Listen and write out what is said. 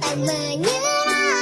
tận mơ như